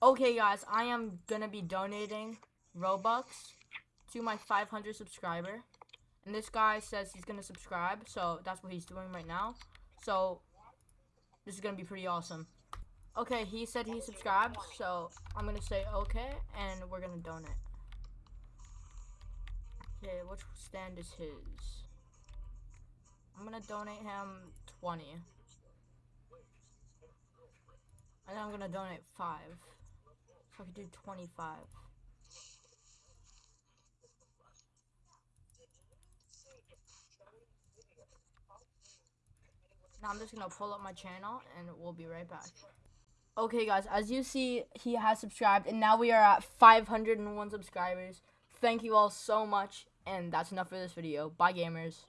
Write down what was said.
Okay, guys, I am gonna be donating Robux to my 500 subscriber. And this guy says he's gonna subscribe, so that's what he's doing right now. So, this is gonna be pretty awesome. Okay, he said he subscribed, so I'm gonna say okay, and we're gonna donate. Okay, which stand is his? I'm gonna donate him 20. And I'm gonna donate 5. So I could do 25. Now I'm just gonna pull up my channel and we'll be right back. Okay guys, as you see, he has subscribed and now we are at 501 subscribers. Thank you all so much and that's enough for this video. Bye gamers.